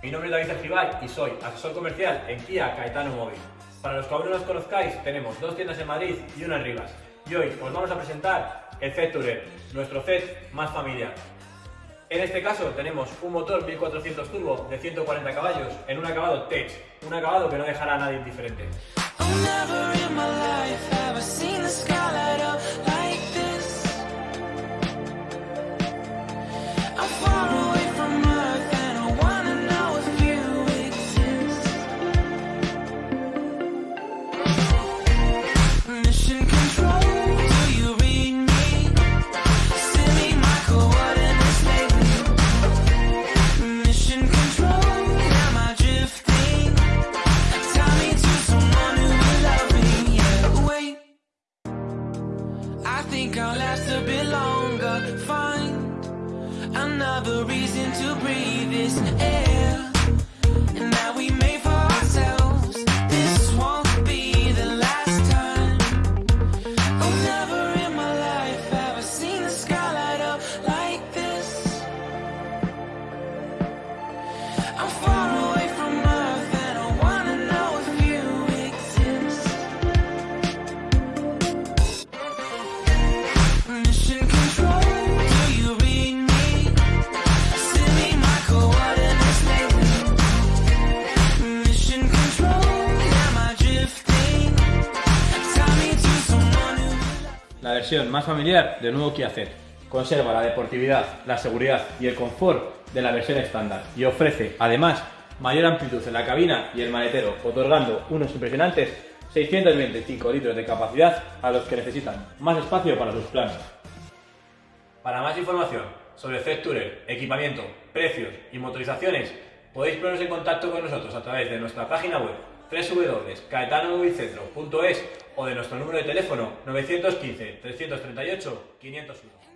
Mi nombre es David Argibay y soy asesor comercial en Kia Caetano Móvil. Para los que aún no nos conozcáis, tenemos dos tiendas en Madrid y una en Rivas. Y hoy os vamos a presentar el Z Tourer, nuestro Z más familiar. En este caso tenemos un motor 1400 turbo de 140 caballos en un acabado Tech, un acabado que no dejará a nadie indiferente. I'll last a bit longer. Find another reason to breathe this air. La versión más familiar del nuevo Kia Ceed conserva la deportividad, la seguridad y el confort de la versión estándar y ofrece además mayor amplitud en la cabina y el maletero, otorgando unos impresionantes 625 litros de capacidad a los que necesitan más espacio para sus planes. Para más información sobre Tourer, equipamiento, precios y motorizaciones, podéis poneros en contacto con nosotros a través de nuestra página web www.caetanomovicentro.es o de nuestro número de teléfono 915 338 501.